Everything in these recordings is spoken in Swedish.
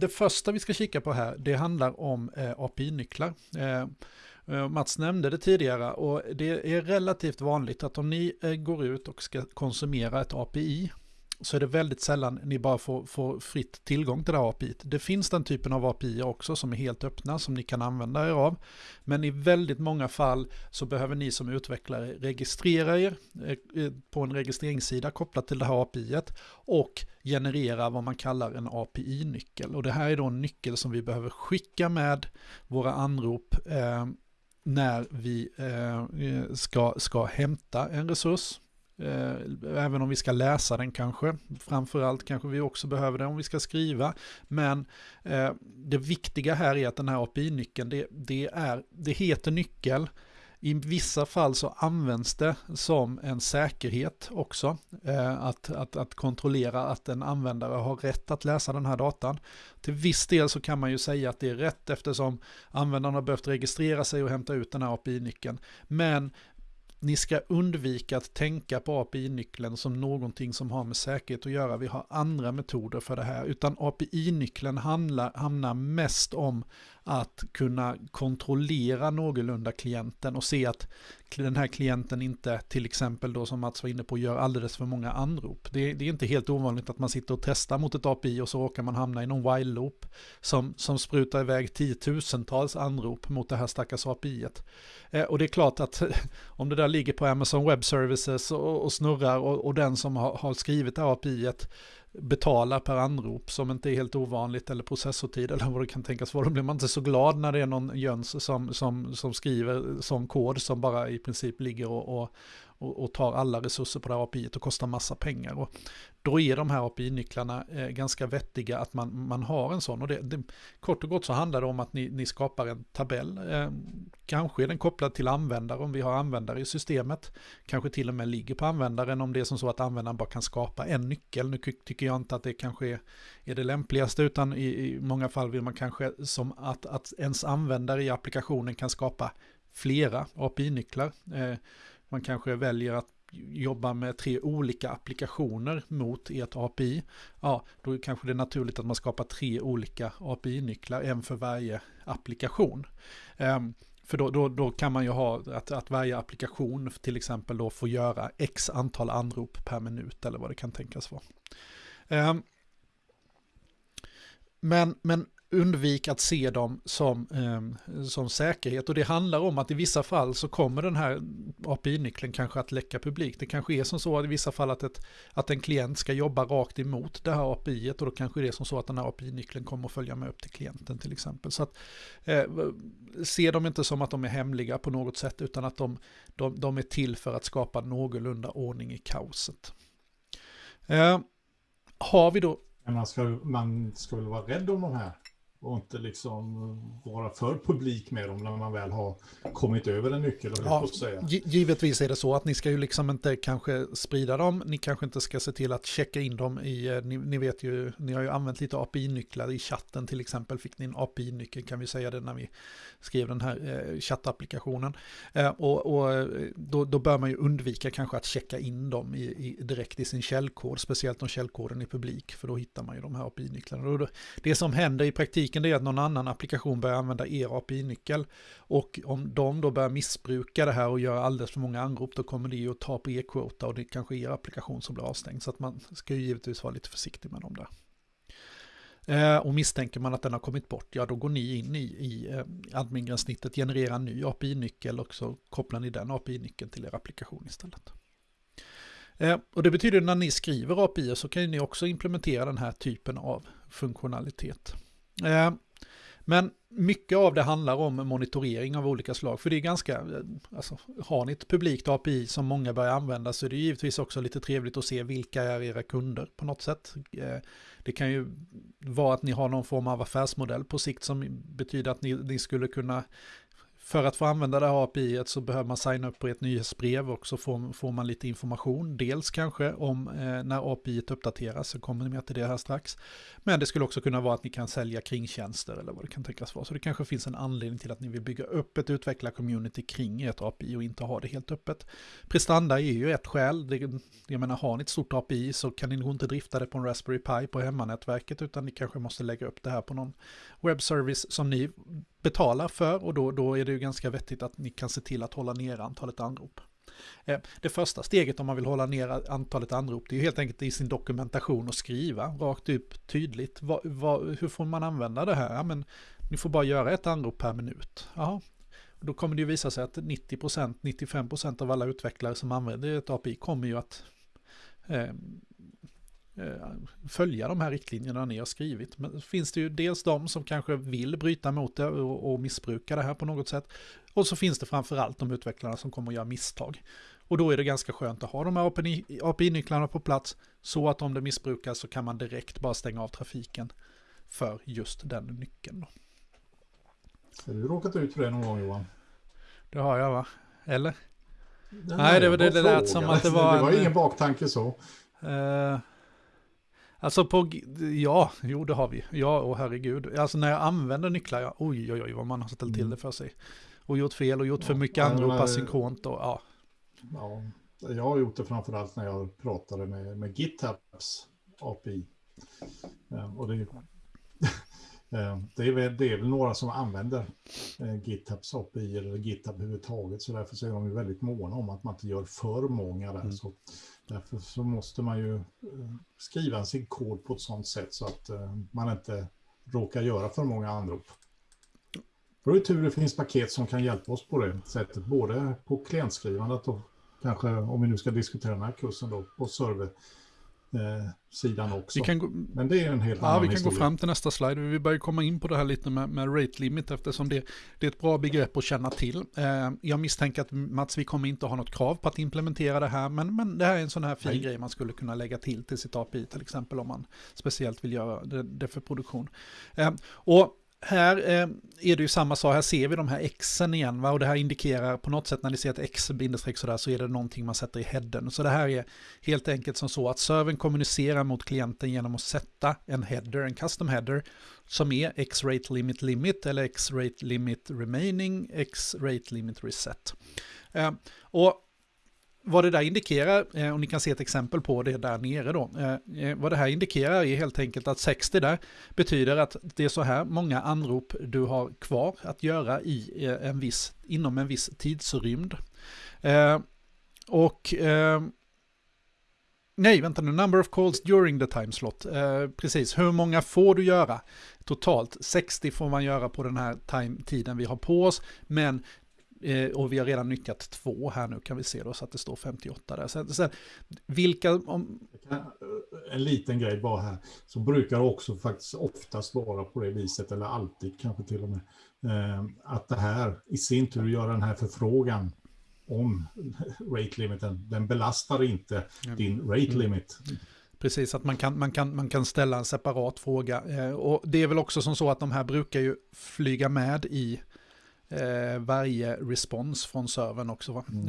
det första vi ska kika på här, det handlar om eh, API-nycklar. Eh, eh, Mats nämnde det tidigare och det är relativt vanligt att om ni eh, går ut och ska konsumera ett API så är det väldigt sällan ni bara får, får fritt tillgång till det här API. Det finns den typen av API också som är helt öppna som ni kan använda er av. Men i väldigt många fall så behöver ni som utvecklare registrera er eh, eh, på en registreringssida kopplat till det här API och generera vad man kallar en API-nyckel. Och det här är då en nyckel som vi behöver skicka med våra anrop eh, när vi eh, eh ska, ska hämta en resurs Eh, även om vi ska läsa den kanske. Framförallt kanske vi också behöver det om vi ska skriva. Men eh, det viktiga här är att den här API-nyckeln, det, det, det heter nyckel. I vissa fall så används det som en säkerhet också. Eh, att, att, att kontrollera att en användare har rätt att läsa den här datan. Till viss del så kan man ju säga att det är rätt eftersom användaren har behövt registrera sig och hämta ut den här API-nyckeln. Men ni ska undvika att tänka på API-nyckeln som någonting som har med säkerhet att göra. Vi har andra metoder för det här, utan API-nyckeln handlar mest om att kunna kontrollera någorlunda klienten och se att den här klienten inte till exempel då som Mats var inne på gör alldeles för många anrop. Det, det är inte helt ovanligt att man sitter och testar mot ett API och så råkar man hamna i någon while loop som, som sprutar iväg tiotusentals anrop mot det här stackars API. Eh, och det är klart att om det där ligger på Amazon Web Services och, och snurrar och, och den som har, har skrivit det här API betala per anrop som inte är helt ovanligt eller processortid eller vad det kan tänkas vara. Då blir man inte så glad när det är någon jöns som, som, som skriver som kod som bara i princip ligger och, och, och, och tar alla resurser på det här API och kostar massa pengar. Och då är de här API-nycklarna eh, ganska vettiga att man, man har en sån. Och det, det, kort och gott så handlar det om att ni, ni skapar en tabell. Eh, kanske är den kopplad till användare om vi har användare i systemet. Kanske till och med ligger på användaren om det är som så att användaren bara kan skapa en nyckel. Nu tycker jag inte att det kanske är, är det lämpligaste utan i, i många fall vill man kanske som att, att ens användare i applikationen kan skapa flera API-nycklar. Eh, man kanske väljer att jobba med tre olika applikationer mot ert API, ja, då kanske det är naturligt att man skapar tre olika API-nycklar, en för varje applikation. Um, för då, då, då, kan man ju ha att, att varje applikation till exempel då får göra x antal anrop per minut eller vad det kan tänkas vara. Um, men, men undvik att se dem som, eh, som säkerhet. Och det handlar om att i vissa fall så kommer den här API-nyckeln kanske att läcka publik. Det kanske är som så att i vissa fall att, ett, att en klient ska jobba rakt emot det här API och då kanske det är som så att den här API-nyckeln kommer att följa med upp till klienten till exempel. Så att eh, se dem inte som att de är hemliga på något sätt utan att de, de, de är till för att skapa någorlunda ordning i kaoset. Eh, har vi då man ska, man ska väl vara rädd om de här och inte liksom vara för publik med dem när man väl har kommit över en nyckel. Ja, säga. Givetvis är det så att ni ska ju liksom inte kanske sprida dem. Ni kanske inte ska se till att checka in dem i, eh, ni, ni vet ju, ni har ju använt lite API-nycklar i chatten till exempel. Fick ni en API-nyckel kan vi säga det när vi skrev den här eh, chattapplikationen. Eh, och, och eh, då, då, bör man ju undvika kanske att checka in dem i, i, direkt i sin källkod, speciellt om källkoden är publik, för då hittar man ju de här API-nycklarna. Det som händer i praktiken är att någon annan applikation börjar använda er API-nyckel och om de då börjar missbruka det här och göra alldeles för många anrop, då kommer det ju att ta på e-kvota och det kanske är er applikation som blir avstängd. Så att man ska ju givetvis vara lite försiktig med dem där. Eh, och misstänker man att den har kommit bort, ja då går ni in i, i eh, admin-gränssnittet, genererar en ny API-nyckel och så kopplar ni den API-nyckeln till er applikation istället. Eh, och det betyder att när ni skriver API så kan ni också implementera den här typen av funktionalitet. Eh, men mycket av det handlar om monitorering av olika slag. För det är ganska, eh, alltså, har ni ett publikt API som många börjar använda så är det givetvis också lite trevligt att se vilka är era kunder på något sätt. Eh, det kan ju vara att ni har någon form av affärsmodell på sikt som betyder att ni, ni skulle kunna för att få använda det här API så behöver man signa upp på ett nyhetsbrev och så får, får man lite information. Dels kanske om eh, när API uppdateras, så kommer ni med till det här strax. Men det skulle också kunna vara att ni kan sälja kringtjänster eller vad det kan tänkas vara. Så det kanske finns en anledning till att ni vill bygga upp ett utvecklar-community kring ert API och inte ha det helt öppet. Prestanda är ju ett skäl. Det, jag menar, har ni ett stort API så kan ni nog inte drifta det på en Raspberry Pi på hemmanätverket utan ni kanske måste lägga upp det här på någon webbservice som ni betalar för och då, då är det ju ganska vettigt att ni kan se till att hålla ner antalet anrop. Eh, det första steget om man vill hålla ner antalet anrop det är ju helt enkelt i sin dokumentation och skriva rakt upp tydligt. Va, va, hur får man använda det här? Ja, men ni får bara göra ett anrop per minut. Jaha. Då kommer det ju visa sig att 90%, 95% av alla utvecklare som använder ett API kommer ju att Eh, följa de här riktlinjerna ni har skrivit. Men finns det ju dels de som kanske vill bryta mot det och, och missbruka det här på något sätt. Och så finns det framförallt de utvecklarna som kommer att göra misstag. Och då är det ganska skönt att ha de här API-nycklarna på plats så att om det missbrukas så kan man direkt bara stänga av trafiken för just den nyckeln. Har du råkat ut för det någon gång Johan? Det har jag va? Eller? Nej, Nej det var det, det lät som att det var... Det var en, ingen baktanke så. Uh, Alltså på, ja, jo det har vi. Ja, och herregud. Alltså när jag använder nycklar, ja, oj oj oj vad man har ställt till mm. det för sig. Och gjort fel och gjort för mycket ja, anrop asynkront och ja. Ja, jag har gjort det framförallt när jag pratade med, med GitHubs API. Eh, och det, eh, det, är väl, det är väl några som använder eh, GitHubs API eller GitHub överhuvudtaget. Så därför så är de väldigt måna om att man inte gör för många där. Mm. Så Därför så måste man ju eh, skriva sin kod på ett sådant sätt så att eh, man inte råkar göra för många anrop. Då är det tur det finns paket som kan hjälpa oss på det sättet, både på klientskrivandet och kanske om vi nu ska diskutera den här kursen då på server eh, sidan också. Vi kan gå, Men det är en helt ja, annan vi kan historia. gå fram till nästa slide. Vi börjar komma in på det här lite med, med rate limit eftersom det, det är ett bra begrepp att känna till. Eh, jag misstänker att Mats, vi kommer inte ha något krav på att implementera det här, men, men det här är en sån här fin Nej. grej man skulle kunna lägga till till sitt API till exempel om man speciellt vill göra det, det för produktion. Eh, och här eh, är det ju samma sak, här ser vi de här xen igen va? och det här indikerar på något sätt när ni ser ett x bindestreck sådär så är det någonting man sätter i headen. Så det här är helt enkelt som så att servern kommunicerar mot klienten genom att sätta en header, en custom header som är x-rate limit limit eller x-rate limit remaining, x-rate limit reset. Eh, och vad det där indikerar, eh, och ni kan se ett exempel på det där nere då, eh, eh, vad det här indikerar är helt enkelt att 60 där betyder att det är så här många anrop du har kvar att göra i en viss, inom en viss tidsrymd. Och Nej, vänta nu. Number of calls during the time slot. Eh, precis, hur många får du göra? Totalt 60 får man göra på den här time, tiden vi har på oss. Men och vi har redan nyttjat två här nu kan vi se då så att det står 58 där. Sen, sen vilka... Om... En liten grej bara här. Så brukar också faktiskt oftast vara på det viset, eller alltid kanske till och med. Eh, att det här i sin tur gör den här förfrågan om rate limiten. Den belastar inte mm. din rate mm. limit. Precis, att man kan, man, kan, man kan ställa en separat fråga. Eh, och det är väl också som så att de här brukar ju flyga med i eh, varje respons från servern också. Mm.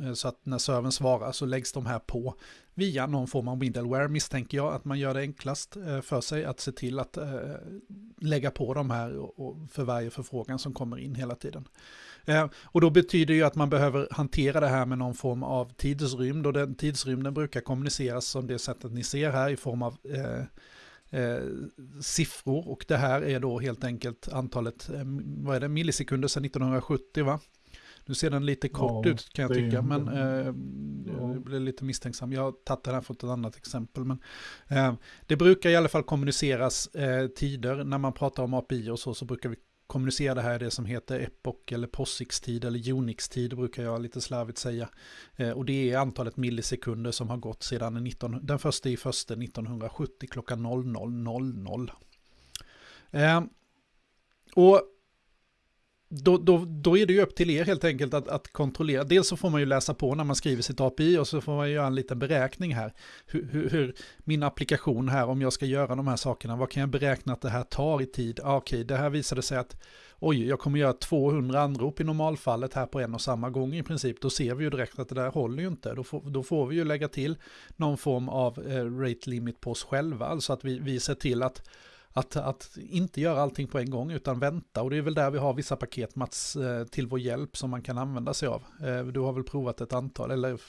Eh, eh, så att när servern svarar så läggs de här på via någon form av middleware misstänker jag att man gör det enklast eh, för sig att se till att eh, lägga på de här och, och för varje förfrågan som kommer in hela tiden. Eh, och då betyder ju att man behöver hantera det här med någon form av tidsrymd och den tidsrymden brukar kommuniceras som det sättet ni ser här i form av eh, siffror och det här är då helt enkelt antalet, vad är det, millisekunder sedan 1970 va? Nu ser den lite kort ja, ut kan jag tycka, men eh, ja. jag blir lite misstänksam. Jag har tagit det här från ett annat exempel. Men, eh, det brukar i alla fall kommuniceras eh, tider. När man pratar om API och så, så brukar vi kommunicera det här i det som heter Epoch eller POSIX-tid eller Unix-tid brukar jag lite slarvigt säga. Eh, och det är antalet millisekunder som har gått sedan 19, den första i första 1970 klockan 00.00. Eh, och då, då, då är det ju upp till er helt enkelt att, att kontrollera. Dels så får man ju läsa på när man skriver sitt API och så får man göra en liten beräkning här. Hur, hur, hur min applikation här, om jag ska göra de här sakerna, vad kan jag beräkna att det här tar i tid? Ah, Okej, okay, det här visade sig att oj, jag kommer göra 200 anrop i normalfallet här på en och samma gång i princip. Då ser vi ju direkt att det där håller ju inte. Då får, då får vi ju lägga till någon form av eh, rate limit på oss själva, alltså att vi, vi ser till att att, att inte göra allting på en gång utan vänta. Och det är väl där vi har vissa paket Mats eh, till vår hjälp som man kan använda sig av. Eh, du har väl provat ett antal eller?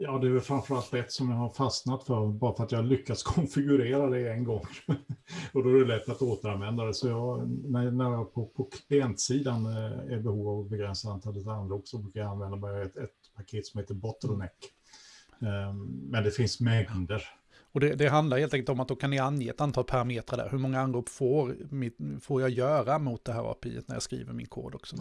Ja, det är väl framförallt ett som jag har fastnat för bara för att jag lyckats konfigurera det en gång. och då är det lätt att återanvända det. Så jag, när, när jag på, på klientsidan eh, är behov av att begränsa antalet anrop så brukar jag använda mig ett, ett paket som heter Bottleneck. Um, men det finns mängder och det, det, handlar helt enkelt om att då kan ni ange ett antal parametrar där. Hur många anrop får, får jag göra mot det här API när jag skriver min kod också?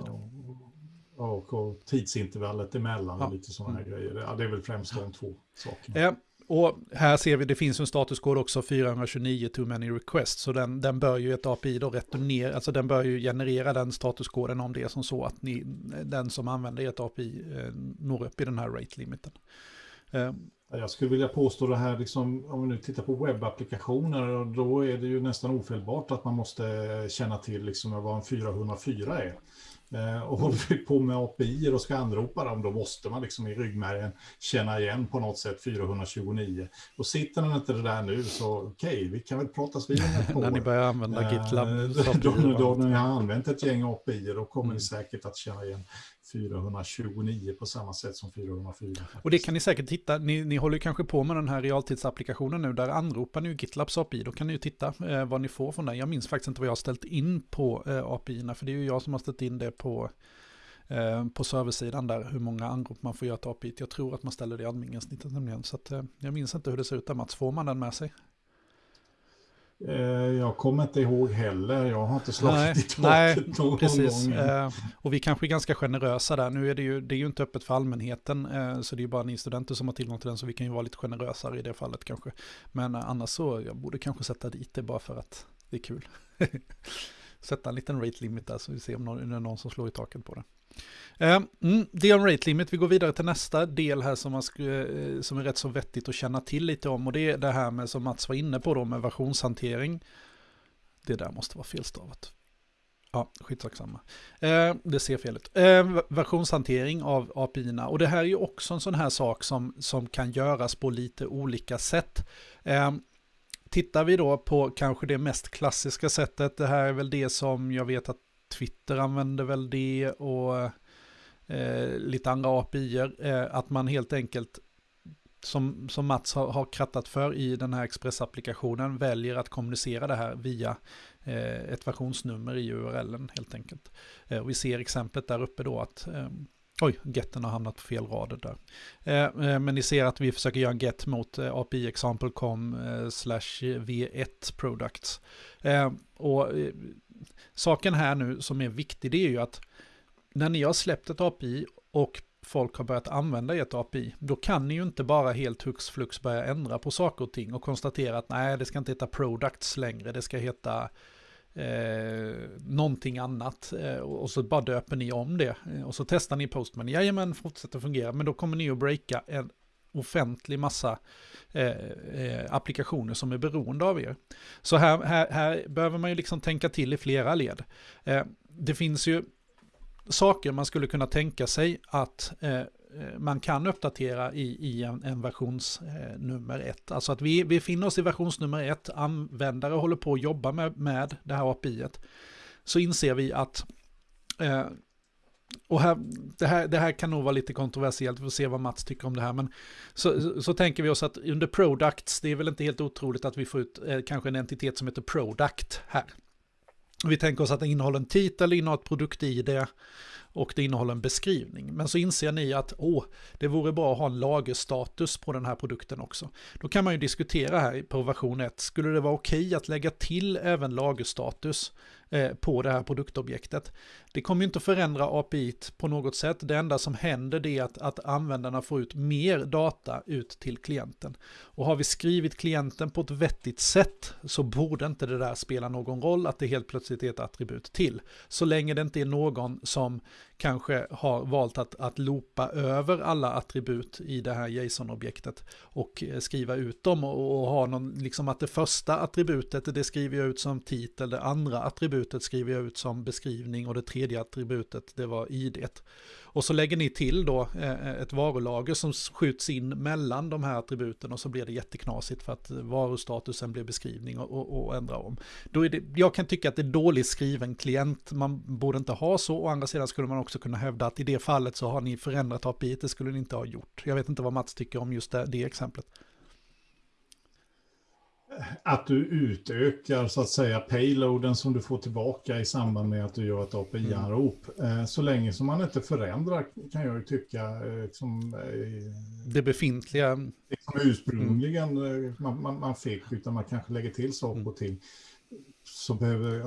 Ja, och, och tidsintervallet emellan ja. och lite sådana här mm. grejer. Ja, det är väl främst de två sakerna. Ja, och här ser vi, det finns en statuskod också, 429 too many requests, så den, den bör ju ett API då returnera, alltså den bör ju generera den statuskoden om det är som så att ni, den som använder ett API eh, når upp i den här rate-limiten. Eh, jag skulle vilja påstå det här, liksom, om vi nu tittar på webbapplikationer, då är det ju nästan ofelbart att man måste känna till liksom vad en 404 är. Eh, och håller vi på med API och ska anropa dem, då måste man liksom i ryggmärgen känna igen på något sätt 429. Och sitter den inte det där nu så okej, okay, vi kan väl pratas vid När ni börjar använda eh, GitLab. då, då, då, när ni har använt ett gäng API, då kommer mm. ni säkert att känna igen 429 på samma sätt som 404. Faktiskt. Och det kan ni säkert titta, ni, ni håller kanske på med den här realtidsapplikationen nu, där anropar ni ju GitLabs API, då kan ni ju titta eh, vad ni får från den. Jag minns faktiskt inte vad jag har ställt in på eh, API-erna, för det är ju jag som har ställt in det på, eh, på serversidan där, hur många anrop man får göra till API. Jag tror att man ställer det i admin-gränssnittet nämligen, så att, eh, jag minns inte hur det ser ut där Mats, får man den med sig? Eh, jag kommer inte ihåg heller, jag har inte slagit nej, i taket nej, någon precis. gång. Eh, och vi kanske är ganska generösa där. Nu är det ju, det är ju inte öppet för allmänheten, eh, så det är ju bara ni studenter som har tillgång till den, så vi kan ju vara lite generösare i det fallet kanske. Men annars så, jag borde kanske sätta dit det bara för att det är kul. sätta en liten rate limit där, så vi ser om någon, är någon som slår i taket på det. Det mm, det om rate limit, vi går vidare till nästa del här som, man eh, som är rätt så vettigt att känna till lite om och det är det här med som Mats var inne på då med versionshantering. Det där måste vara felstavat. Ja, skitsamma. Eh, det ser fel ut. Eh, versionshantering av API-erna. Och det här är ju också en sån här sak som, som kan göras på lite olika sätt. Eh, tittar vi då på kanske det mest klassiska sättet, det här är väl det som jag vet att Twitter använder väl det och eh, lite andra API-er, eh, att man helt enkelt som, som Mats har, har krattat för i den här Express-applikationen väljer att kommunicera det här via eh, ett versionsnummer i URLen helt enkelt. Eh, och vi ser exemplet där uppe då att eh, Oj, getten har hamnat på fel rader där. Eh, eh men ni ser att vi försöker göra en get mot eh, API example.com eh, slash v1 products. Eh, och eh, saken här nu som är viktig det är ju att när ni har släppt ett API och folk har börjat använda ert API, då kan ni ju inte bara helt hux flux börja ändra på saker och ting och konstatera att nej, det ska inte heta products längre, det ska heta eh, någonting annat eh, och så bara döper ni om det eh, och så testar ni Postman, jajamän, fortsätter fungera, men då kommer ni att breaka en offentlig massa eh, eh, applikationer som är beroende av er. Så här, här, här behöver man ju liksom tänka till i flera led. Eh, det finns ju saker man skulle kunna tänka sig att eh, Eh, man kan uppdatera i, i en, en versionsnummer eh, ett. Alltså att vi befinner oss i versionsnummer ett, användare håller på att jobba med, med det här API. -et. Så inser vi att eh, och här, det, här, det här kan nog vara lite kontroversiellt, vi får se vad Mats tycker om det här. Men så, så, så tänker vi oss att under products, det är väl inte helt otroligt att vi får ut eh, kanske en entitet som heter product här. Vi tänker oss att det innehåller en titel, innehåller ett produkt-id och det innehåller en beskrivning. Men så inser ni att åh, det vore bra att ha en lagerstatus på den här produkten också. Då kan man ju diskutera här på version 1, skulle det vara okej okay att lägga till även lagerstatus Eh, på det här produktobjektet. Det kommer ju inte att förändra API på något sätt. Det enda som händer är att, att användarna får ut mer data ut till klienten. Och har vi skrivit klienten på ett vettigt sätt så borde inte det där spela någon roll att det helt plötsligt är ett attribut till. Så länge det inte är någon som kanske har valt att, att loopa över alla attribut i det här JSON-objektet och eh, skriva ut dem och, och ha någon, liksom att det första attributet det skriver jag ut som titel, det andra attributet skriver jag ut som beskrivning och det tredje attributet det var id. Och så lägger ni till då eh, ett varulager som skjuts in mellan de här attributen och så blir det jätteknasigt för att varustatusen blir beskrivning och, och, och ändra om. Då är det, jag kan tycka att det är dåligt skriven klient, man borde inte ha så. Å andra sidan skulle man också kunna hävda att i det fallet så har ni förändrat API, det skulle ni inte ha gjort. Jag vet inte vad Mats tycker om just det, det exemplet att du utökar så att säga payloaden som du får tillbaka i samband med att du gör ett API-anrop. Mm. Eh, så länge som man inte förändrar kan jag ju tycka eh, som eh, det befintliga. Liksom ursprungligen mm. man, man, man fick, utan man kanske lägger till saker mm. och ting. Så behöver,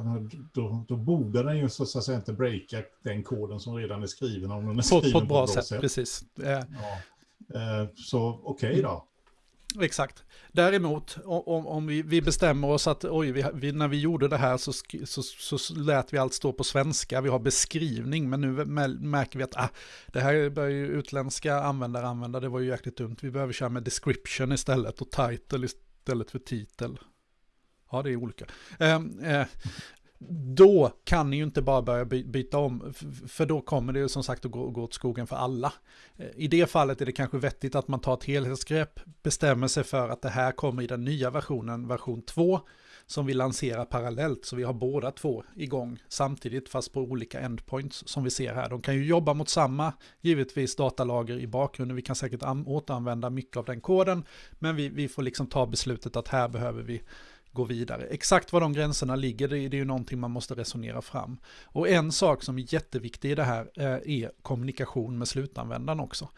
då, då borde den ju så att säga inte breaka den koden som redan är skriven. Om den är skriven på, på ett bra, på ett bra sätt, sätt. Precis. Ja. Så okej okay då. Exakt. Däremot, om, om vi, vi, bestämmer oss att oj, vi, vi, när vi gjorde det här så, så, så lät vi allt stå på svenska, vi har beskrivning, men nu märker vi att ah, det här börjar ju utländska användare använda, det var ju jäkligt dumt. Vi behöver köra med description istället och title istället för titel. Ja, det är olika. Ehm, eh, eh, då kan ni ju inte bara börja byta om, för då kommer det ju som sagt att gå, gå åt skogen för alla. Eh, I det fallet är det kanske vettigt att man tar ett helhetsgrepp, bestämmer sig för att det här kommer i den nya versionen, version 2, som vi lanserar parallellt, så vi har båda två igång samtidigt, fast på olika endpoints som vi ser här. De kan ju jobba mot samma, givetvis, datalager i bakgrunden. Vi kan säkert återanvända mycket av den koden, men vi, vi får liksom ta beslutet att här behöver vi gå vidare. Exakt var de gränserna ligger, det är ju någonting man måste resonera fram. Och en sak som är jätteviktig i det här eh, är kommunikation med slutanvändaren också.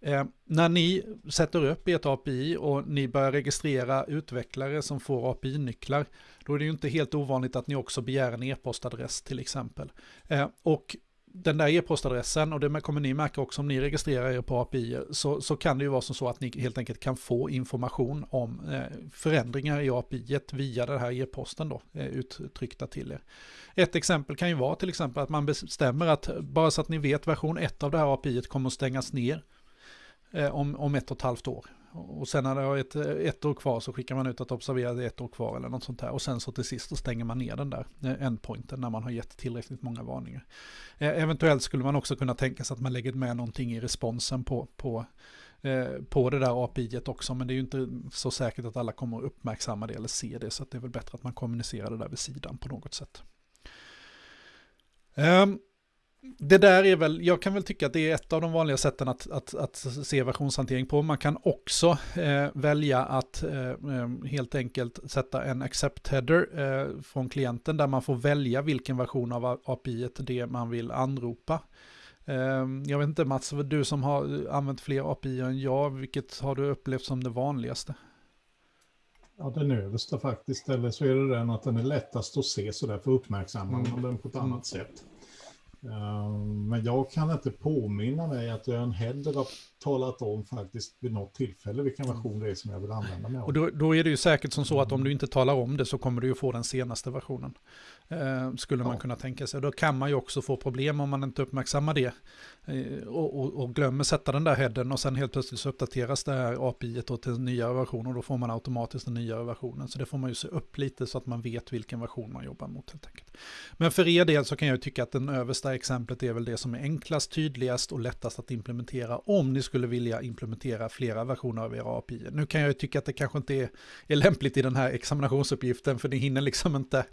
Eh, när ni sätter upp ert API och ni börjar registrera utvecklare som får API-nycklar, då är det ju inte helt ovanligt att ni också begär en e-postadress till exempel. Eh, och den där e-postadressen, och det kommer ni märka också om ni registrerar er på API, så, så kan det ju vara som så att ni helt enkelt kan få information om eh, förändringar i API via den här e-posten då, eh, uttryckta till er. Ett exempel kan ju vara till exempel att man bestämmer att, bara så att ni vet, version 1 av det här API kommer att stängas ner eh, om, om ett och ett halvt år. Och sen när det har ett, ett år kvar så skickar man ut att observera det ett år kvar eller något sånt där. Och sen så till sist så stänger man ner den där eh, endpointen när man har gett tillräckligt många varningar. Eh, eventuellt skulle man också kunna tänka sig att man lägger med någonting i responsen på, på, eh, på det där API också. Men det är ju inte så säkert att alla kommer att uppmärksamma det eller se det. Så det är väl bättre att man kommunicerar det där vid sidan på något sätt. Um, det där är väl, jag kan väl tycka att det är ett av de vanliga sätten att, att, att se versionshantering på. Man kan också eh, välja att eh, eh, helt enkelt sätta en accept header eh, från klienten där man får välja vilken version av API det man vill anropa. Eh, jag vet inte Mats, du som har använt fler API än jag, vilket har du upplevt som det vanligaste? Ja, den översta faktiskt, eller så är det den att den är lättast att se så därför uppmärksammar man mm. den på ett annat sätt. Ehm, men jag kan inte påminna mig att ön heller har talat om faktiskt vid något tillfälle vilken mm. version det är som jag vill använda mig av. Och då, då är det ju säkert som så att om du inte talar om det så kommer du ju få den senaste versionen. Eh, skulle man ja. kunna tänka sig. Då kan man ju också få problem om man inte uppmärksammar det. Eh, och, och, och, glömmer sätta den där headen och sen helt plötsligt så uppdateras det här API till en nyare version och då får man automatiskt den nyare versionen. Så det får man ju se upp lite så att man vet vilken version man jobbar mot helt enkelt. Men för er del så kan jag tycka att den översta exemplet är väl det som är enklast, tydligast och lättast att implementera om ni skulle vilja implementera flera versioner av era API. Nu kan jag ju tycka att det kanske inte är, är lämpligt i den här examinationsuppgiften för ni hinner liksom inte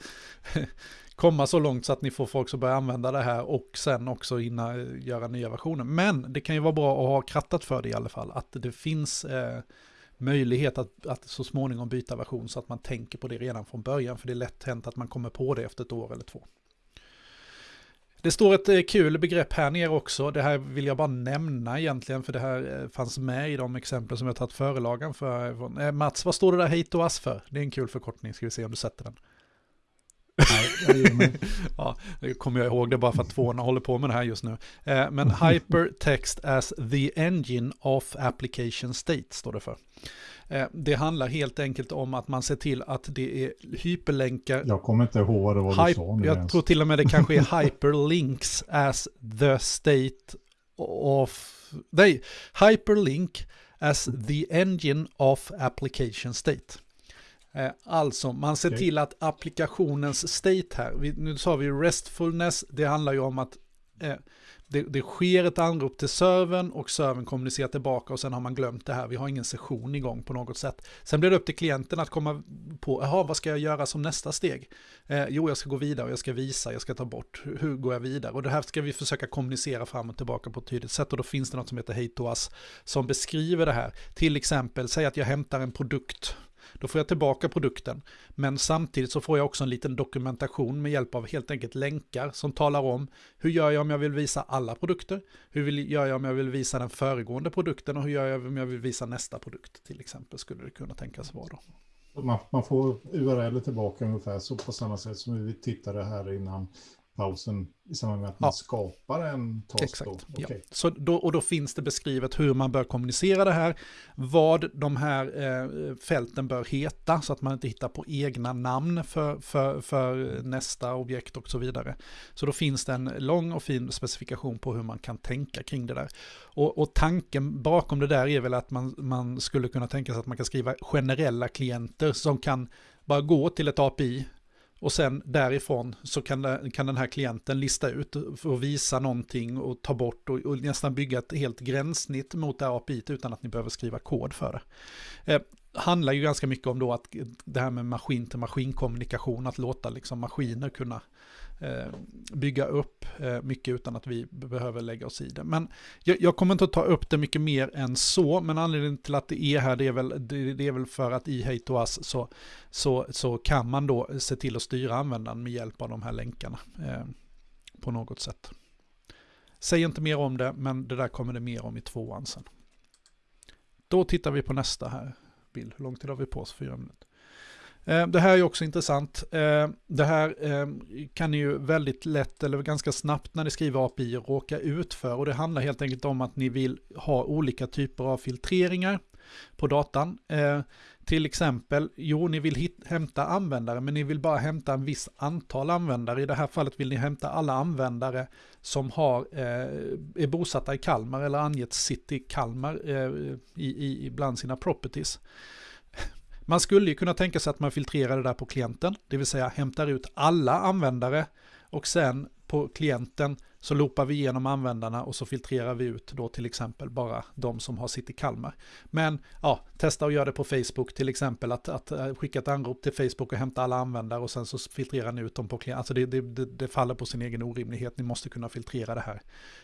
komma så långt så att ni får folk som börjar använda det här och sen också hinna eh, göra nya versioner. Men det kan ju vara bra att ha krattat för det i alla fall, att det finns eh, möjlighet att, att så småningom byta version så att man tänker på det redan från början, för det är lätt hänt att man kommer på det efter ett år eller två. Det står ett eh, kul begrepp här nere också. Det här vill jag bara nämna egentligen, för det här eh, fanns med i de exempel som jag tagit förelagan för. Eh, Mats, vad står det där hate och ass för? Det är en kul förkortning, ska vi se om du sätter den. Nej, ja, det kommer jag ihåg det bara för att tvåorna håller på med det här just nu. Men hypertext as the engine of application state står det för. Eh, det handlar helt enkelt om att man ser till att det är hyperlänkar. Jag kommer inte ihåg vad du sa. Jag ens. tror till och med det kanske är hyperlinks as the state of... Nej, hyperlink as the engine of application state. Eh, alltså, man ser till att applikationens state här, nu sa vi restfulness, det handlar ju om att eh, det, det sker ett anrop till servern och servern kommunicerar tillbaka och sen har man glömt det här. Vi har ingen session igång på något sätt. Sen blir det upp till klienten att komma på, jaha, vad ska jag göra som nästa steg? Eh, jo, jag ska gå vidare och jag ska visa, jag ska ta bort, hur, hur, går jag vidare? Och det här ska vi försöka kommunicera fram och tillbaka på ett tydligt sätt och då finns det något som heter Hate to Us som beskriver det här. Till exempel, säg att jag hämtar en produkt då får jag tillbaka produkten. Men samtidigt så får jag också en liten dokumentation med hjälp av helt enkelt länkar som talar om hur gör jag om jag vill visa alla produkter? Hur vill, gör jag om jag vill visa den föregående produkten och hur gör jag om jag vill visa nästa produkt till exempel skulle det kunna tänkas vara då. Man, man får URL tillbaka ungefär så på samma sätt som vi tittade här innan pausen i samband med att man ja. skapar en task. Exakt. Då. Okay. Ja. Så då, och då finns det beskrivet hur man bör kommunicera det här, vad de här eh, fälten bör heta, så att man inte hittar på egna namn för, för, för nästa objekt och så vidare. Så då finns det en lång och fin specifikation på hur man kan tänka kring det där. Och, och tanken bakom det där är väl att man, man skulle kunna tänka sig att man kan skriva generella klienter som kan bara gå till ett API och sen därifrån så kan, kan den här klienten lista ut och visa någonting och ta bort och, och nästan bygga ett helt gränssnitt mot det här API utan att ni behöver skriva kod för det. Eh, handlar ju ganska mycket om då att det här med maskin till maskinkommunikation, att låta liksom maskiner kunna Eh, bygga upp eh, mycket utan att vi behöver lägga oss i det. Men jag, jag, kommer inte att ta upp det mycket mer än så, men anledningen till att det är här det är väl, det, det är väl för att i Hate så, så, så kan man då se till att styra användaren med hjälp av de här länkarna eh, på något sätt. Säg inte mer om det, men det där kommer det mer om i tvåan sen. Då tittar vi på nästa här bild. Hur lång tid har vi på oss? Fyra minuter. Eh, det här är också intressant. Eh, det här eh, kan ni ju väldigt lätt eller ganska snabbt när ni skriver API råka ut för och det handlar helt enkelt om att ni vill ha olika typer av filtreringar på datan. Till exempel, jo, ni vill hämta användare, men ni vill bara hämta en viss antal användare. I det här fallet vill ni hämta alla användare som har, är bosatta i Kalmar eller angett city Kalmar i, i, bland sina properties. Man skulle ju kunna tänka sig att man filtrerar det där på klienten, det vill säga hämtar ut alla användare och sen på klienten så loopar vi igenom användarna och så filtrerar vi ut då till exempel bara de som har sitt i Kalmar. Men ja, testa att göra det på Facebook till exempel, att, att eh, skicka ett anrop till Facebook och hämta alla användare och sen så filtrerar ni ut dem på klienten. Alltså det, det, det, det, faller på sin egen orimlighet, ni måste kunna filtrera det här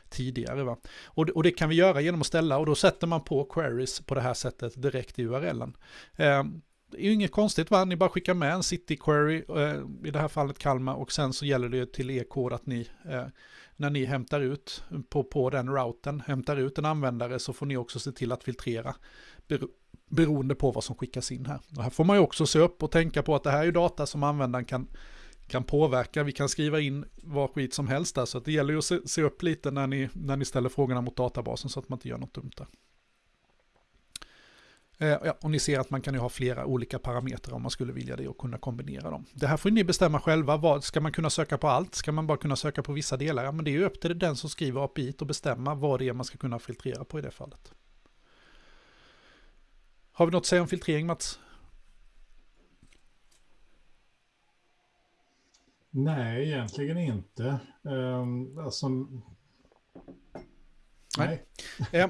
tidigare. Va? Och, och det kan vi göra genom att ställa, och då sätter man på queries på det här sättet direkt i URLen. Eh, det är ju inget konstigt va, ni bara skickar med en city query, eh, i det här fallet Kalmar, och sen så gäller det till er kod att ni, eh, när ni hämtar ut på, på den routen, hämtar ut en användare så får ni också se till att filtrera bero, beroende på vad som skickas in här. Och här får man ju också se upp och tänka på att det här är ju data som användaren kan, kan påverka. Vi kan skriva in vad skit som helst där, så det gäller ju att se, se upp lite när ni, när ni ställer frågorna mot databasen så att man inte gör något dumt där. Eh, ja, och ni ser att man kan ju ha flera olika parametrar om man skulle vilja det och kunna kombinera dem. Det här får ni bestämma själva. Vad, ska man kunna söka på allt? Ska man bara kunna söka på vissa delar? Ja, men det är ju upp till den som skriver API och bestämma vad det är man ska kunna filtrera på i det fallet. Har vi något att säga om filtrering Mats? Nej, egentligen inte. Um, alltså... Nej. nej. Eh,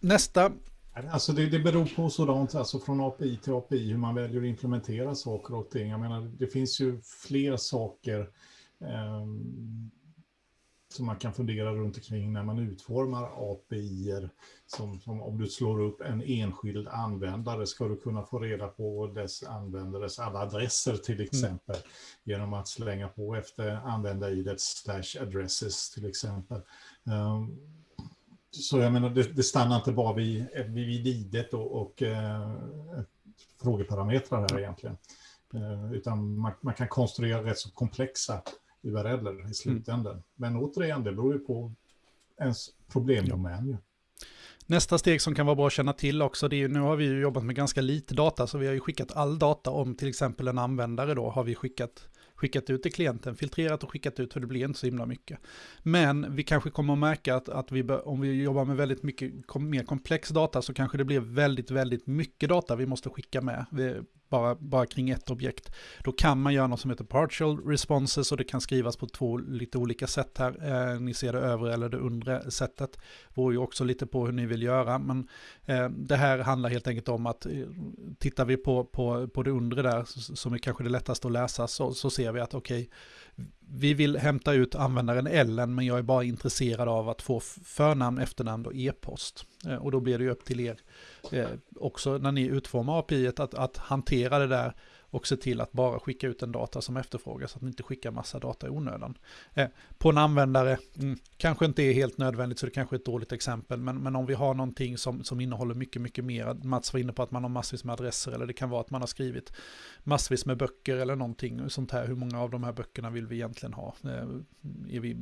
nästa Alltså det, det beror på sådant, alltså från API till API, hur man väljer att implementera saker och ting. Jag menar, det finns ju fler saker. Eh, som man kan fundera runt omkring när man utformar API. Som, som om du slår upp en enskild användare ska du kunna få reda på dess användares alla adresser till mm. exempel. Mm. Genom att slänga på efter användar-idet slash addresses till exempel. Um, så jag menar, det, det, stannar inte bara vid, vid idet och, och eh, frågeparametrar här egentligen. Eh, utan man, man, kan konstruera rätt så komplexa URLer i slutändan. Mm. Men återigen, det beror ju på ens problemdomän. Ja. Nästa steg som kan vara bra att känna till också, det är, nu har vi ju jobbat med ganska lite data, så vi har ju skickat all data om till exempel en användare då, har vi skickat skickat ut till klienten, filtrerat och skickat ut för det blir inte så himla mycket. Men vi kanske kommer att märka att, att vi, om vi jobbar med väldigt mycket mer komplex data så kanske det blir väldigt, väldigt mycket data vi måste skicka med. Vi, bara, bara kring ett objekt. Då kan man göra något som heter partial responses och det kan skrivas på två lite olika sätt här. Eh, ni ser det övre eller det undre sättet. Det beror ju också lite på hur ni vill göra. Men eh, det här handlar helt enkelt om att eh, tittar vi på, på, på det undre där som är kanske det lättaste att läsa så, så ser vi att okej, okay, vi vill hämta ut användaren Ellen men jag är bara intresserad av att få förnamn, efternamn och e-post. Eh, och då blir det ju upp till er eh, också när ni utformar API att, att hantera det där och se till att bara skicka ut den data som efterfrågas, så att ni inte skickar massa data i onödan. Eh, på en användare, mm, kanske inte är helt nödvändigt, så det kanske är ett dåligt exempel, men, men om vi har någonting som, som innehåller mycket, mycket mer, Mats var inne på att man har massvis med adresser, eller det kan vara att man har skrivit massvis med böcker eller någonting sånt här, hur många av de här böckerna vill vi egentligen ha? Eh, är vi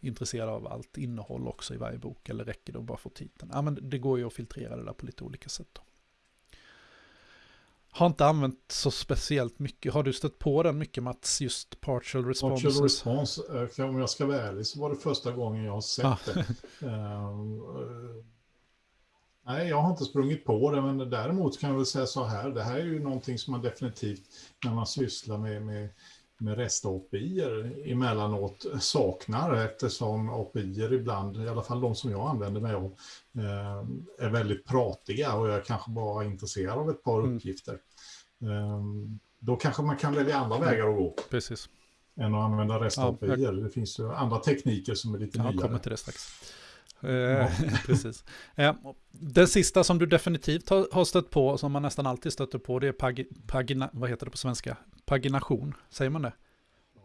intresserade av allt innehåll också i varje bok, eller räcker det att bara få titeln? Ja, men det går ju att filtrera det där på lite olika sätt. Då. Har inte använt så speciellt mycket. Har du stött på den mycket Mats, just partial response? Partial response, eh, om jag ska vara ärlig så var det första gången jag har sett ah. det. uh, nej, jag har inte sprungit på det, men däremot kan jag väl säga så här, det här är ju någonting som man definitivt, när man sysslar med, med med rest-API emellanåt saknar eftersom API ibland, i alla fall de som jag använder mig av, eh, är väldigt pratiga och jag är kanske bara intresserad av ett par mm. uppgifter. Mm. Då kanske man kan välja andra vägar att gå. Precis. Än att använda rest-API. Ja, jag... Det finns ju andra tekniker som är lite ja, nyare. Jag kommer till det strax. Ja. Precis. Den sista som du definitivt har stött på, som man nästan alltid stöter på, det är pag, pagina, vad heter det på svenska? Pagination, säger man det?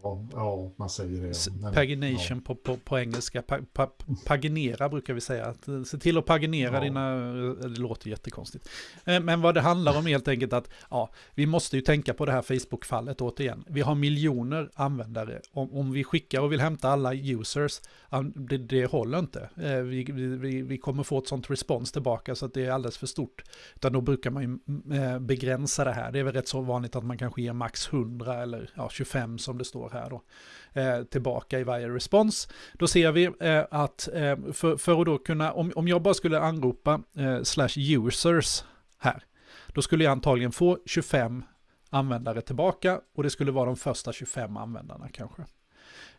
Ja, man säger det. Men, pagination ja. på, på, på engelska. Pa, pa, paginera brukar vi säga. Att, eh, se till att paginera ja. dina... Eh, det låter jättekonstigt. Eh, men vad det handlar om helt enkelt att ja, vi måste ju tänka på det här Facebook-fallet återigen. Vi har miljoner användare. Om, om vi skickar och vill hämta alla users, det, det håller inte. Vi, vi, vi kommer få ett sånt respons tillbaka så att det är alldeles för stort. Utan då brukar man ju begränsa det här. Det är väl rätt så vanligt att man kanske ger max 100 eller ja, 25 som det står här då, eh, tillbaka i varje respons. Då ser vi eh, att eh, för, för att då kunna, om, om jag bara skulle anropa eh, slash users här, då skulle jag antagligen få 25 användare tillbaka och det skulle vara de första 25 användarna kanske.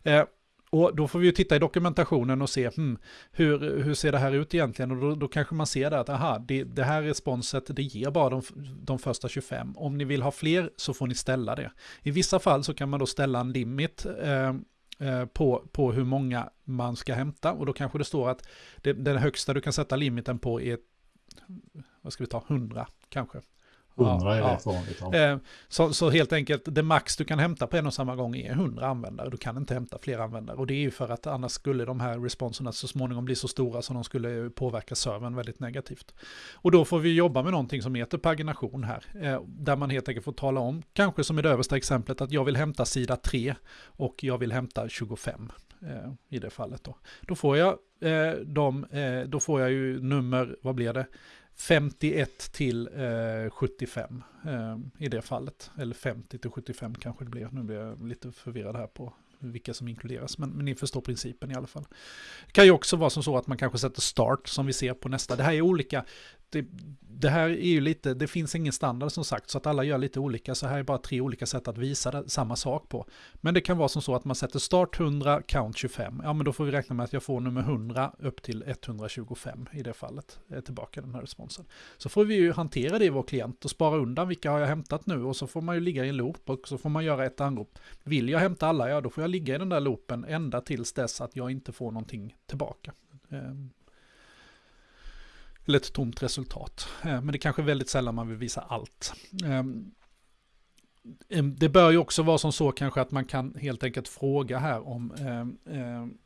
Eh, och då får vi ju titta i dokumentationen och se hmm, hur, hur ser det här ut egentligen. Och då, då kanske man ser det att aha, det, det här responset det ger bara de, de första 25. Om ni vill ha fler så får ni ställa det. I vissa fall så kan man då ställa en limit eh, eh på, på hur många man ska hämta. Och då kanske det står att det, den högsta du kan sätta limiten på är, vad ska vi ta, 100 kanske. 100 är rätt vanligt. Ja. Eh, så, så, helt enkelt, det max du kan hämta på en och samma gång är 100 användare. Du kan inte hämta fler användare. Och det är ju för att annars skulle de här responserna så småningom bli så stora så de skulle påverka servern väldigt negativt. Och då får vi jobba med någonting som heter pagination här. Eh, där man helt enkelt får tala om, kanske som i det översta exemplet, att jag vill hämta sida 3 och jag vill hämta 25 eh, i det fallet. Då, då får jag de, då får jag ju nummer, vad blir det? 51 till eh, 75 eh, i det fallet. Eller 50 till 75 kanske det blir. Nu blir jag lite förvirrad här på vilka som inkluderas. Men, men ni förstår principen i alla fall. Det kan ju också vara som så att man kanske sätter start som vi ser på nästa. Det här är olika det, det, här är ju lite, det finns ingen standard som sagt, så att alla gör lite olika. Så här är bara tre olika sätt att visa det, samma sak på. Men det kan vara som så att man sätter start 100, count 25. Ja, men då får vi räkna med att jag får nummer 100 upp till 125 i det fallet, är tillbaka den här responsen. Så får vi ju hantera det i vår klient och spara undan vilka har jag hämtat nu och så får man ju ligga i en loop och så får man göra ett anrop. Vill jag hämta alla, ja då får jag ligga i den där loopen ända tills dess att jag inte får någonting tillbaka. Ehm, Ehm, eller ett tomt resultat. Eh, men det är kanske väldigt sällan man vill visa allt. Ehm, ehm, det bör ju också vara som så kanske att man kan helt enkelt fråga här om ehm,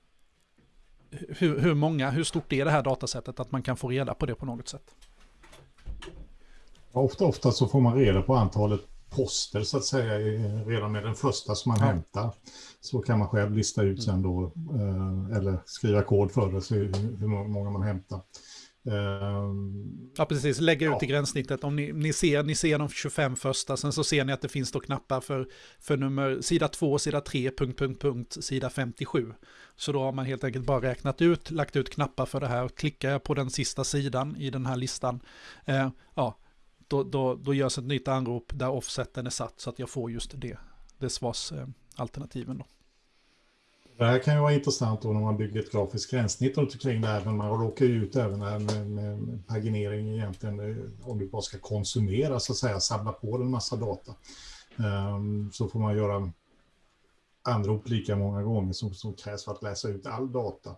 hur, hur många, hur stort är det här datasättet att man kan få reda på det på något sätt. Ofta, ofta så får man reda på antalet poster så att säga redan med den första som man ja. hämtar. Så kan man själv lista ut sen då eh, eller skriva kod för det, så hur många man hämtar. Um, ja, precis. Lägga ut ja. i gränssnittet. Om ni, ni, ser, ni ser de 25 första, sen så ser ni att det finns då knappar för, för nummer sida 2, sida 3, punkt, punkt, punkt, sida 57. Så då har man helt enkelt bara räknat ut, lagt ut knappar för det här. Klickar jag på den sista sidan i den här listan, eh, ja, då, då, då görs ett nytt anrop där offseten är satt så att jag får just det, det svarsalternativen. Eh, det här kan ju vara intressant då när man bygger ett grafiskt gränssnitt runt omkring det här, men man råkar ju ut även här med, med paginering egentligen, eh, om du bara ska konsumera så att säga, samla på en massa data. Um, så får man göra anrop lika många gånger som, som krävs för att läsa ut all data.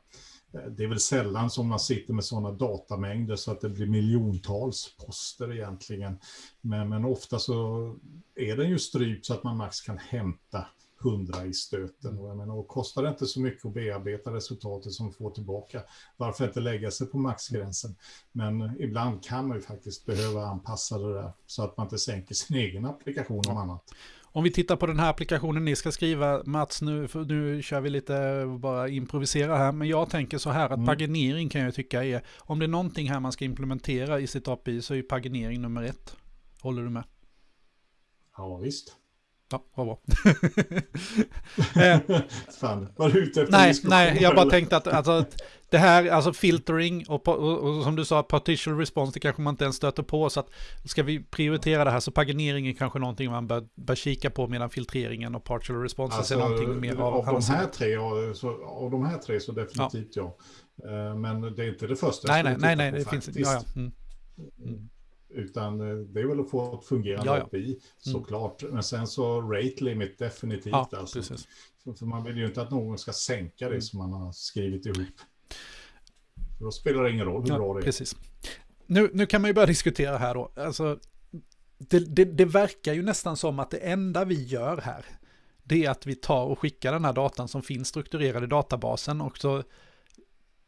Eh, det är väl sällan som man sitter med sådana datamängder så att det blir miljontals poster egentligen. Men, men ofta så är den ju strypt så att man max kan hämta 100 i stöten. Och, jag menar, och kostar det inte så mycket att bearbeta resultatet som får tillbaka, varför inte lägga sig på maxgränsen? Men ibland kan man ju faktiskt behöva anpassa det där så att man inte sänker sin egen applikation om annat. Om vi tittar på den här applikationen ni ska skriva, Mats, nu, nu kör vi lite bara improvisera här, men jag tänker så här att mm. paginering kan jag tycka är, om det är någonting här man ska implementera i sitt API så är ju paginering nummer ett. Håller du med? Ja, visst. Ja, vad bra. Eh, Fan, var du ute efter Nej, nej, jag bara tänkte att alltså, det här, alltså filtering och, och, och, som du sa, partial response, det kanske man inte ens stöter på. Så att ska vi prioritera det här så paginering är kanske någonting man bör, bör kika på medan filtreringen och partial response alltså, är någonting mer av, av de här tre, så, Av de här tre så definitivt ja. ja. Eh, men det är inte det första nej, nej, nej, nej, det finns ja, ja. Mm. Mm. Utan eh, det är väl att få ett fungerande ja, ja. API mm. såklart. Men sen så rate limit definitivt. Ja, alltså. precis. För man vill ju inte att någon ska sänka det mm. som man har skrivit ihop. För då spelar det ingen roll hur ja, bra det är. Precis. Nu, nu kan man ju börja diskutera här då. Alltså, det, det, det verkar ju nästan som att det enda vi gör här, det är att vi tar och skickar den här datan som finns strukturerad i databasen och så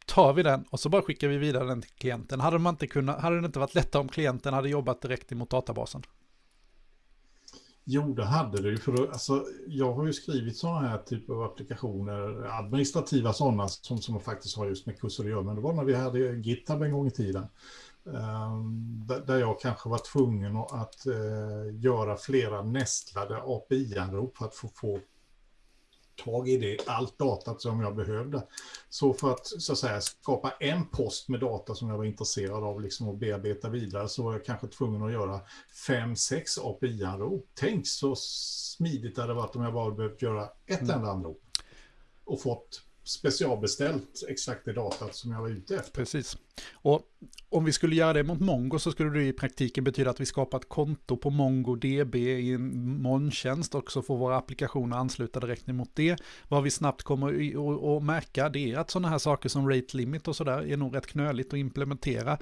tar vi den och så bara skickar vi vidare den till klienten. Hade, man inte kunnat, hade det inte varit lättare om klienten hade jobbat direkt emot databasen? Jo, det hade det ju. För alltså, jag har ju skrivit sådana här typer av applikationer, administrativa sådana, som, som faktiskt har just med kurser att göra. Men det var när vi hade GitHub en gång i tiden. Ehm, där jag kanske var tvungen att eh, göra flera nästlade API-anrop för att få, få tag i det, allt datat som jag behövde. Så för att, så att säga, skapa en post med data som jag var intresserad av liksom, att bearbeta vidare så var jag kanske tvungen att göra fem, sex API-anrop. Tänk så smidigt det hade varit om jag bara behövt göra ett mm. enda anrop och fått specialbeställt exakt det datat som jag var ute efter. Precis. Och om vi skulle göra det mot Mongo så skulle det i praktiken betyda att vi skapar ett konto på MongoDB i en molntjänst och så får våra applikationer ansluta direkt emot det. Vad vi snabbt kommer att märka det är att sådana här saker som rate limit och sådär är nog rätt knöligt att implementera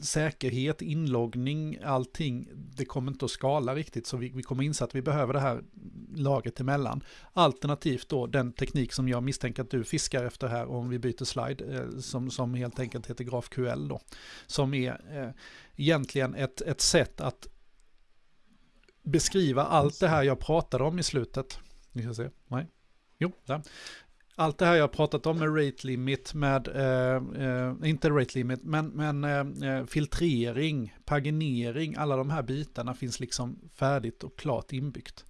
säkerhet, inloggning, allting, det kommer inte att skala riktigt. Så vi, vi kommer inse att vi behöver det här lagret emellan. Alternativt då den teknik som jag misstänker att du fiskar efter här om vi byter slide, eh, som, som helt enkelt heter GraphQL då. Som är eh, egentligen ett, ett sätt att beskriva allt det här jag pratade om i slutet. Ni ska se, nej. Jo, där allt det här jag pratat om med rate limit, med, eh, eh, inte rate limit, men, men eh, eh, filtrering, paginering, alla de här bitarna finns liksom färdigt och klart inbyggt.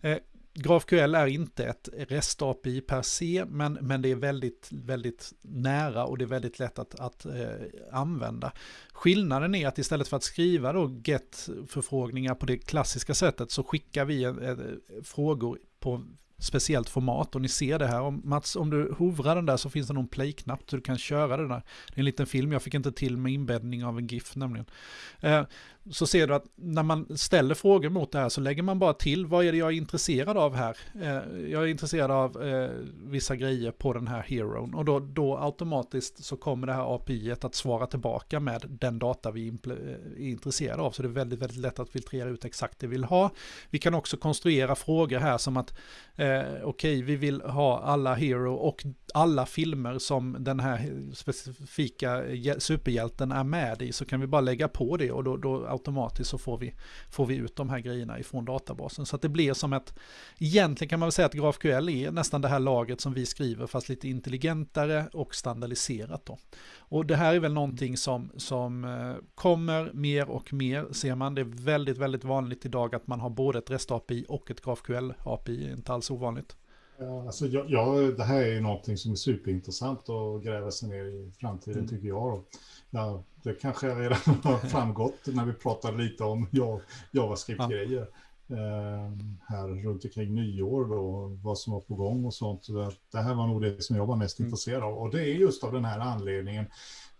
Eh, GraphQL är inte ett REST-API per se, men, men det är väldigt, väldigt nära och det är väldigt lätt att, att eh, använda. Skillnaden är att istället för att skriva då GET-förfrågningar på det klassiska sättet så skickar vi eh, frågor på speciellt format och ni ser det här. Om, Mats, om du hovrar den där så finns det någon play-knapp så du kan köra den där. Det är en liten film, jag fick inte till med inbäddning av en GIF nämligen. Eh, så ser du att när man ställer frågor mot det här så lägger man bara till vad är det jag är intresserad av här. Eh, jag är intresserad av eh, vissa grejer på den här heron och då, då automatiskt så kommer det här API att svara tillbaka med den data vi eh, är intresserade av. Så det är väldigt, väldigt lätt att filtrera ut exakt det vi vill ha. Vi kan också konstruera frågor här som att eh, okej, okay, vi vill ha alla hero och alla filmer som den här specifika superhjälten är med i så kan vi bara lägga på det och då, då automatiskt så får vi, får vi ut de här grejerna ifrån databasen. Så att det blir som ett, egentligen kan man väl säga att GraphQL är nästan det här laget som vi skriver fast lite intelligentare och standardiserat då. Och det här är väl någonting som, som eh, kommer mer och mer ser man. Det är väldigt, väldigt vanligt idag att man har både ett REST-API och ett GraphQL-API, inte alls ovanligt. Alltså jag, jag, det här är ju någonting som är superintressant att gräva sig ner i framtiden mm. tycker jag. Ja, det kanske redan har framgått när vi pratade lite om JavaScript-grejer. Ja. Eh, här runt omkring nyår då, vad som var på gång och sånt. Det här var nog det som jag var mest mm. intresserad av. Och det är just av den här anledningen.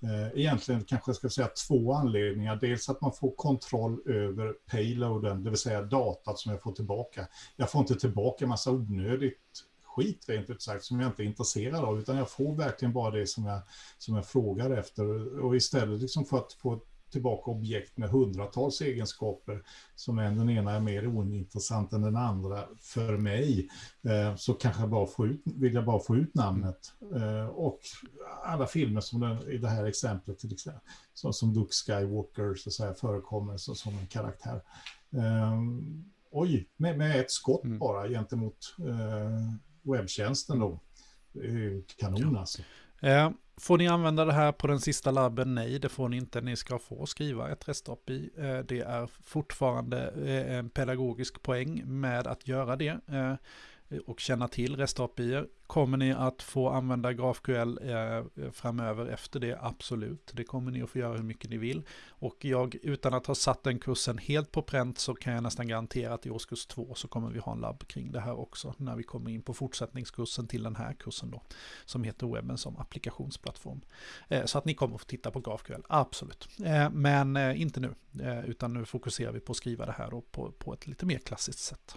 Eh, egentligen kanske jag ska säga två anledningar. Dels att man får kontroll över payloaden, det vill säga datat som jag får tillbaka. Jag får inte tillbaka massa onödigt skit rent ut sagt som jag inte är intresserad av utan jag får verkligen bara det som jag, som jag frågar efter och istället liksom för att få tillbaka objekt med hundratals egenskaper som en, den ena är mer ointressant än den andra för mig eh, så kanske jag bara får ut, vill jag bara få ut namnet eh, och alla filmer som den, i det här exemplet till exempel så, som Luke Skywalker så att säga, förekommer så, som en karaktär. Eh, oj, med, med ett skott mm. bara gentemot eh, webbtjänsten då. Är kanon alltså. Eh, får ni använda det här på den sista labben? Nej, det får ni inte. Ni ska få skriva ett REST-API. Eh, det är fortfarande eh, en pedagogisk poäng med att göra det och känna till REST-API. Kommer ni att få använda GraphQL eh, framöver efter det? Absolut, det kommer ni att få göra hur mycket ni vill. Och jag, utan att ha satt den kursen helt på pränt så kan jag nästan garantera att i årskurs två så kommer vi ha en labb kring det här också när vi kommer in på fortsättningskursen till den här kursen då som heter webben som applikationsplattform. Eh, så att ni kommer att få titta på GraphQL, absolut. Eh, men inte nu, utan nu fokuserar vi på att skriva det här då på, på ett lite mer klassiskt sätt.